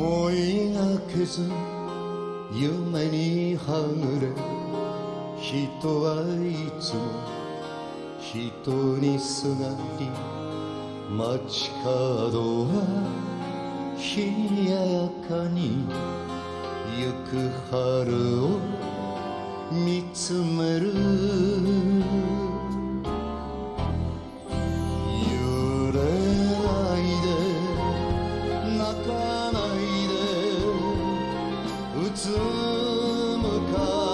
思いがけず夢にはぐれ人はいつも人にすがり街角は冷ややかにゆく春を見つめる。Oh.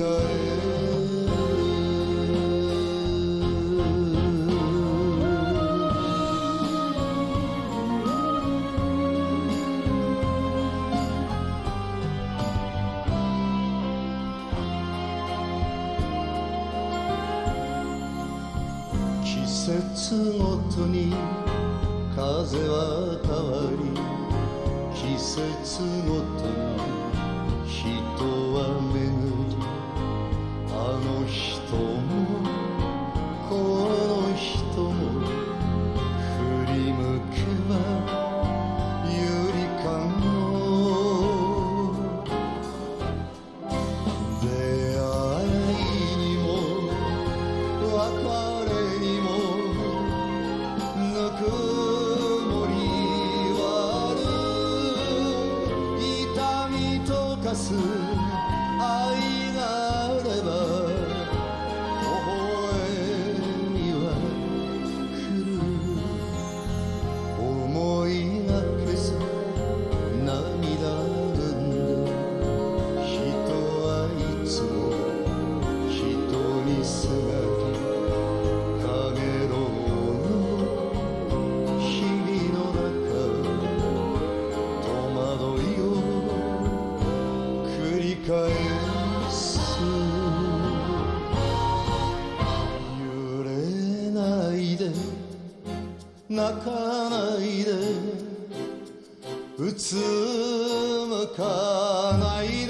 季節ごとに風は変わり季節ごとに人思返す。揺れないで泣かないでうつむかないで。